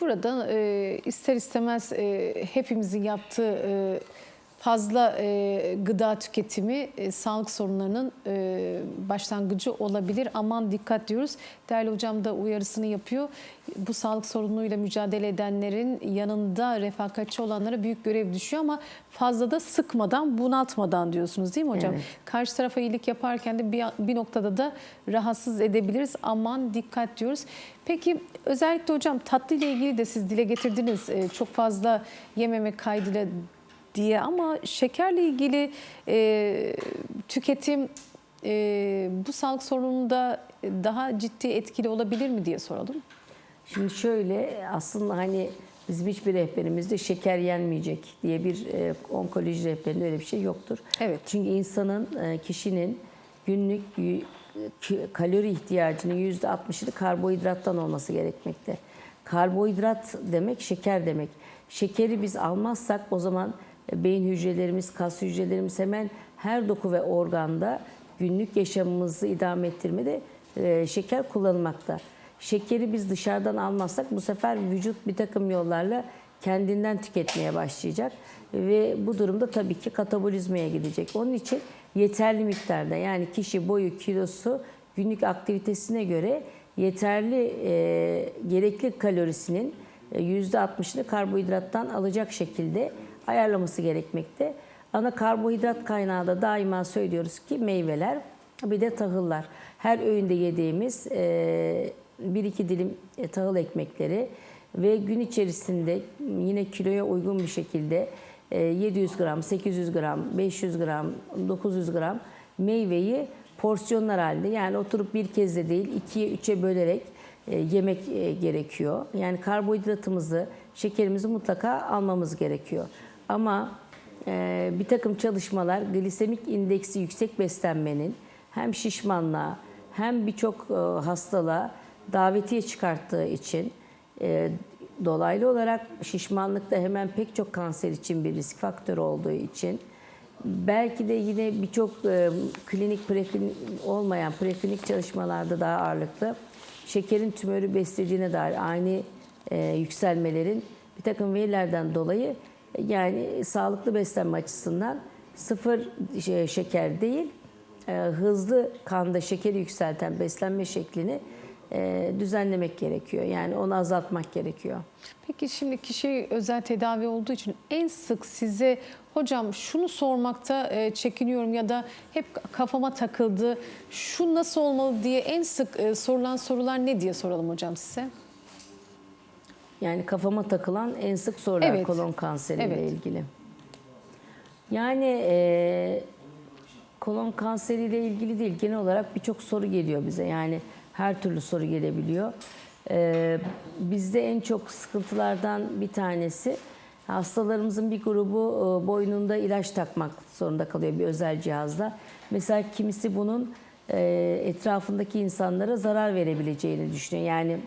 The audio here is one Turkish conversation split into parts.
Burada e, ister istemez e, hepimizin yaptığı e, fazla e, gıda tüketimi e, sağlık sorunlarının e, başlangıcı olabilir. Aman dikkat diyoruz. Değerli hocam da uyarısını yapıyor. Bu sağlık sorunuyla mücadele edenlerin yanında refakatçi olanlara büyük görev düşüyor ama fazla da sıkmadan, bunaltmadan diyorsunuz değil mi hocam? Evet. Karşı tarafa iyilik yaparken de bir, bir noktada da rahatsız edebiliriz. Aman dikkat diyoruz. Peki özellikle hocam tatlı ile ilgili de siz dile getirdiniz. Ee, çok fazla yememek kaydıyla diye ama şekerle ilgili e, tüketim e, bu sağlık sorununda daha ciddi etkili olabilir mi diye soralım. Şimdi şöyle aslında hani bizim hiçbir rehberimizde şeker yenmeyecek diye bir e, onkoloji rehberinde öyle bir şey yoktur. Evet. Çünkü insanın, e, kişinin günlük kalori ihtiyacının %60'ını karbonhidrattan olması gerekmekte. Karbonhidrat demek şeker demek. Şekeri biz almazsak o zaman beyin hücrelerimiz, kas hücrelerimiz hemen her doku ve organda günlük yaşamımızı idame ettirmede e, şeker kullanılmakta. Şekeri biz dışarıdan almazsak bu sefer vücut bir takım yollarla kendinden tüketmeye başlayacak ve bu durumda tabii ki katabolizmaya gidecek. Onun için yeterli miktarda yani kişi boyu, kilosu, günlük aktivitesine göre yeterli e, gerekli kalorisinin e, %60'ını karbonhidrattan alacak şekilde ayarlaması gerekmekte. Ana karbonhidrat kaynağı da daima söylüyoruz ki meyveler bir de tahıllar. Her öğünde yediğimiz e, bir iki dilim e, tahıl ekmekleri ve gün içerisinde yine kiloya uygun bir şekilde e, 700 gram, 800 gram, 500 gram, 900 gram meyveyi porsiyonlar halinde yani oturup bir kez de değil ikiye üçe bölerek e, yemek e, gerekiyor. Yani karbonhidratımızı, şekerimizi mutlaka almamız gerekiyor. Ama e, bir takım çalışmalar glisemik indeksi yüksek beslenmenin hem şişmanlığa hem birçok e, hastalığa davetiye çıkarttığı için e, dolaylı olarak şişmanlıkta hemen pek çok kanser için bir risk faktörü olduğu için belki de yine birçok e, klinik preklinik olmayan preklinik çalışmalarda daha ağırlıklı şekerin tümörü beslediğine dair aynı e, yükselmelerin bir takım verilerden dolayı yani sağlıklı beslenme açısından sıfır şey, şeker değil e, hızlı kanda şekeri yükselten beslenme şeklini e, düzenlemek gerekiyor. Yani onu azaltmak gerekiyor. Peki şimdi kişi özel tedavi olduğu için en sık size hocam şunu sormakta e, çekiniyorum ya da hep kafama takıldı. Şu nasıl olmalı diye en sık e, sorulan sorular ne diye soralım hocam size? Yani kafama takılan en sık sorular Evet. kolon kanseriyle Evet. ilgili. Yani e, kolon kanseriyle ilgili değil, genel olarak birçok soru geliyor bize. Yani her türlü soru gelebiliyor. E, bizde en çok sıkıntılardan bir tanesi hastalarımızın bir grubu e, boynunda ilaç takmak zorunda kalıyor bir özel cihazla. Mesela kimisi bunun e, etrafındaki insanlara zarar verebileceğini düşünüyor. Yani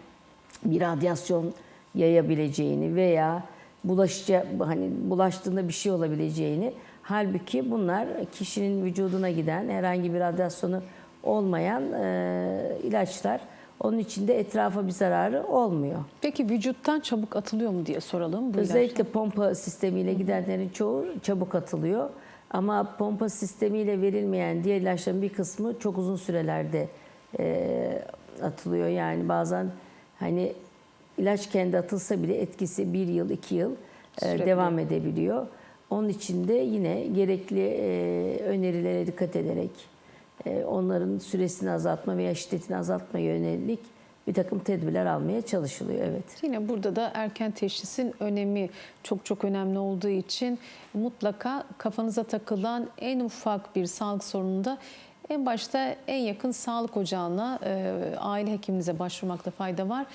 bir radyasyon yayabileceğini veya bulaşıcı hani bulaştığında bir şey olabileceğini halbuki bunlar kişinin vücuduna giden herhangi bir radyasyonu olmayan e, ilaçlar. Onun içinde etrafa bir zararı olmuyor. Peki vücuttan çabuk atılıyor mu diye soralım. Bu Özellikle pompa sistemiyle gidenlerin çoğu çabuk atılıyor. Ama pompa sistemiyle verilmeyen diğer ilaçların bir kısmı çok uzun sürelerde e, atılıyor. Yani bazen hani ilaç kendi atılsa bile etkisi bir yıl, iki yıl e, Sürebiliyor. devam edebiliyor. Onun için de yine gerekli e, önerilere dikkat ederek e, onların süresini azaltma veya şiddetini azaltma yönelik bir takım tedbirler almaya çalışılıyor. Evet. Yine burada da erken teşhisin önemi çok çok önemli olduğu için mutlaka kafanıza takılan en ufak bir sağlık sorununda en başta en yakın sağlık ocağına, e, aile hekiminize başvurmakta fayda var.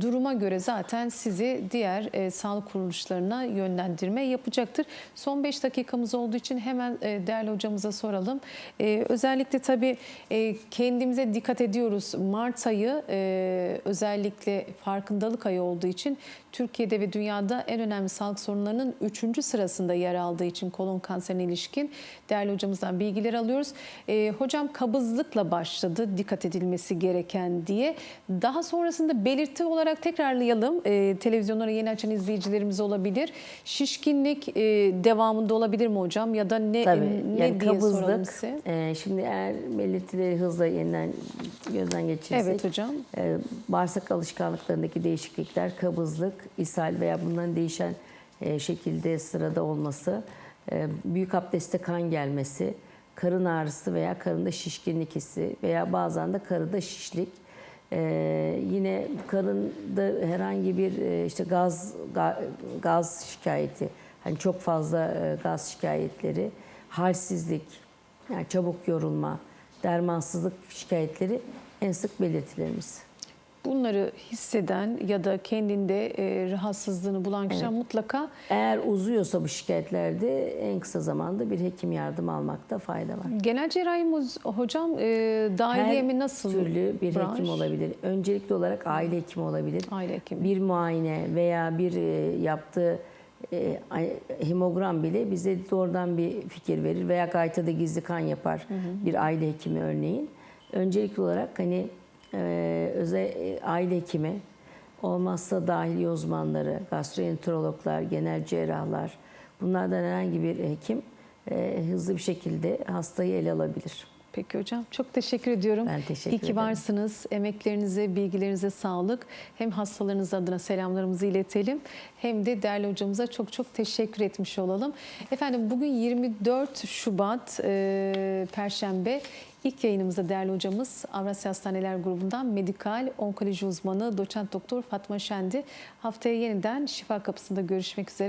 Duruma göre zaten sizi diğer e, sağlık kuruluşlarına yönlendirme yapacaktır. Son 5 dakikamız olduğu için hemen e, değerli hocamıza soralım. E, özellikle tabii e, kendimize dikkat ediyoruz. Mart ayı e, özellikle farkındalık ayı olduğu için Türkiye'de ve dünyada en önemli sağlık sorunlarının 3. sırasında yer aldığı için kolon kanserine ilişkin değerli hocamızdan bilgiler alıyoruz. E, hocam kabızlıkla başladı dikkat edilmesi gereken diye. Daha sonrasında belirti olarak tekrarlayalım. E, televizyonlara yeni açan izleyicilerimiz olabilir. Şişkinlik e, devamında olabilir mi hocam ya da ne, Tabii. ne yani diye soralım kabızlık. size? e, şimdi eğer belirtileri hızla yeniden gözden geçirirsek. Evet hocam. e, bağırsak alışkanlıklarındaki değişiklikler, kabızlık, ishal veya bunların değişen e, şekilde sırada olması, e, büyük abdeste kan gelmesi, karın ağrısı veya karında şişkinlik hissi veya bazen de karında şişlik. E, yine karında herhangi bir işte gaz ga- gaz şikayeti, hani çok fazla gaz şikayetleri, halsizlik, yani çabuk yorulma, dermansızlık şikayetleri en sık belirtilerimiz. Bunları hisseden ya da kendinde e, rahatsızlığını bulan kişiler mutlaka Eğer uzuyorsa bu şikayetlerde en kısa zamanda bir hekim yardım almakta fayda var. genel cerrahi hocam e, dahiliye mi nasıl? türlü bir branş? hekim olabilir. Öncelikli olarak aile hekimi olabilir. Aile hekimi. Bir muayene veya bir e, yaptığı e, hemogram bile bize doğrudan bir fikir verir veya gaytada gizli kan yapar bir aile hekimi örneğin. Öncelikli olarak hani e, özel e, aile hekimi olmazsa dahiliye uzmanları, gastroenterologlar, genel cerrahlar bunlardan herhangi bir hekim e, hızlı bir şekilde hastayı ele alabilir. Peki hocam çok teşekkür ediyorum. Ben teşekkür İyi ki ederim. varsınız. Emeklerinize, bilgilerinize sağlık. Hem hastalarınız adına selamlarımızı iletelim hem de değerli hocamıza çok çok teşekkür etmiş olalım. Efendim bugün 24 Şubat e, Perşembe. İlk yayınımızda değerli hocamız Avrasya Hastaneler Grubu'ndan medikal onkoloji uzmanı doçent doktor Fatma Şendi. Haftaya yeniden Şifa Kapısı'nda görüşmek üzere.